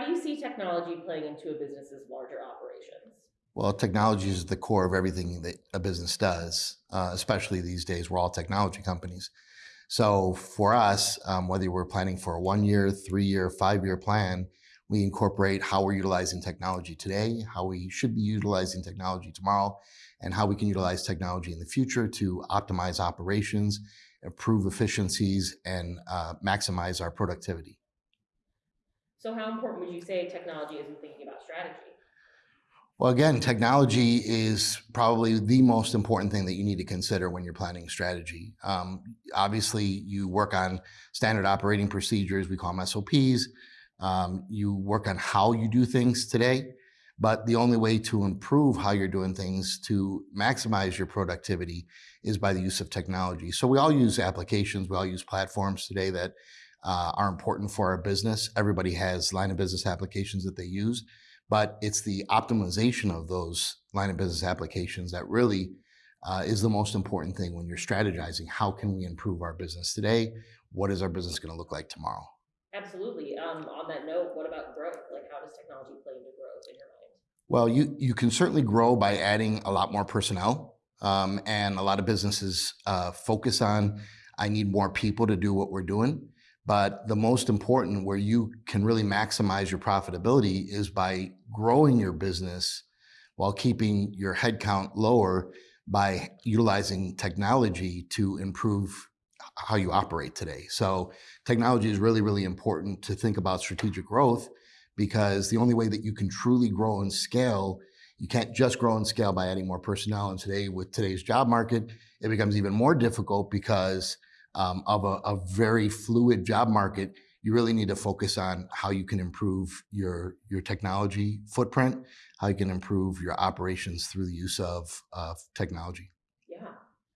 How do you see technology playing into a business's larger operations? Well, technology is the core of everything that a business does, uh, especially these days. We're all technology companies. So for us, um, whether we're planning for a one year, three year, five year plan, we incorporate how we're utilizing technology today, how we should be utilizing technology tomorrow, and how we can utilize technology in the future to optimize operations, improve efficiencies, and uh, maximize our productivity. So how important would you say technology is in thinking about strategy? Well, again, technology is probably the most important thing that you need to consider when you're planning strategy. Um, obviously, you work on standard operating procedures, we call them SOPs, um, you work on how you do things today, but the only way to improve how you're doing things to maximize your productivity is by the use of technology. So we all use applications, we all use platforms today that uh, are important for our business. Everybody has line of business applications that they use, but it's the optimization of those line of business applications that really uh, is the most important thing when you're strategizing. How can we improve our business today? What is our business going to look like tomorrow? Absolutely. Um, on that note, what about growth? Like, how does technology play into growth in your mind? Well, you, you can certainly grow by adding a lot more personnel. Um, and a lot of businesses uh, focus on, I need more people to do what we're doing. But the most important where you can really maximize your profitability is by growing your business while keeping your headcount lower by utilizing technology to improve how you operate today. So technology is really, really important to think about strategic growth because the only way that you can truly grow and scale, you can't just grow and scale by adding more personnel. And today with today's job market, it becomes even more difficult because um, of a, a very fluid job market. You really need to focus on how you can improve your, your technology footprint, how you can improve your operations through the use of, of technology.